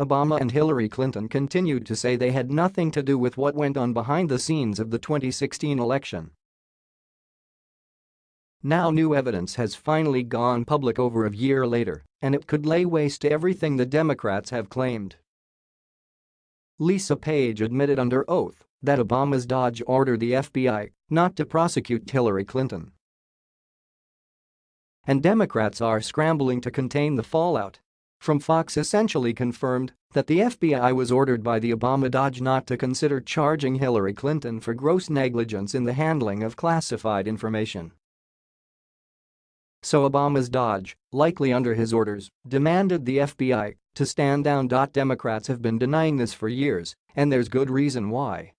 Obama and Hillary Clinton continued to say they had nothing to do with what went on behind the scenes of the 2016 election. Now new evidence has finally gone public over a year later, and it could lay waste to everything the Democrats have claimed. Lisa Page admitted under oath that Obama's DOJ ordered the FBI not to prosecute Hillary Clinton. And Democrats are scrambling to contain the fallout. From Fox essentially confirmed that the FBI was ordered by the Obama DOJ not to consider charging Hillary Clinton for gross negligence in the handling of classified information. So Obama's DOJ, likely under his orders, demanded the FBI to stand down. Democrats have been denying this for years, and there's good reason why.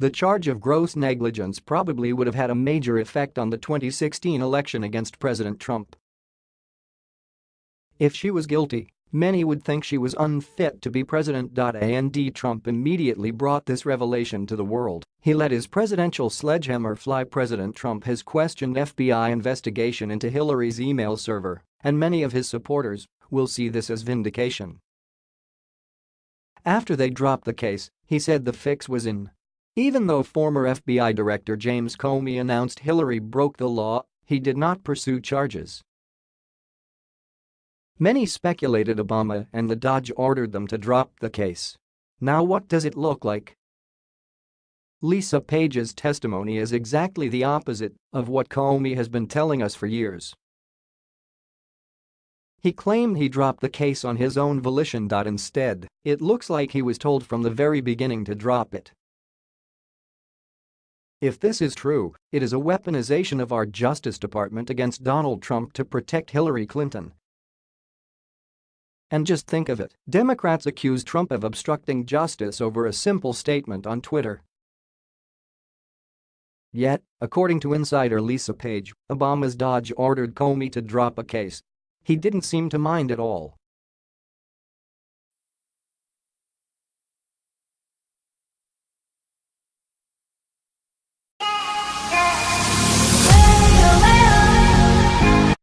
The charge of gross negligence probably would have had a major effect on the 2016 election against President Trump. If she was guilty, many would think she was unfit to be president. And Trump immediately brought this revelation to the world. He let his presidential sledgehammer fly. President Trump has questioned FBI investigation into Hillary's email server, and many of his supporters will see this as vindication. After they dropped the case, he said the fix was in. Even though former FBI Director James Comey announced Hillary broke the law, he did not pursue charges. Many speculated Obama and the DOJ ordered them to drop the case. Now what does it look like? Lisa Page's testimony is exactly the opposite of what Comey has been telling us for years. He claimed he dropped the case on his own volition. Instead, it looks like he was told from the very beginning to drop it. If this is true, it is a weaponization of our Justice Department against Donald Trump to protect Hillary Clinton and just think of it, Democrats accuse Trump of obstructing justice over a simple statement on Twitter. Yet, according to insider Lisa Page, Obama's DOJ ordered Comey to drop a case. He didn't seem to mind at all.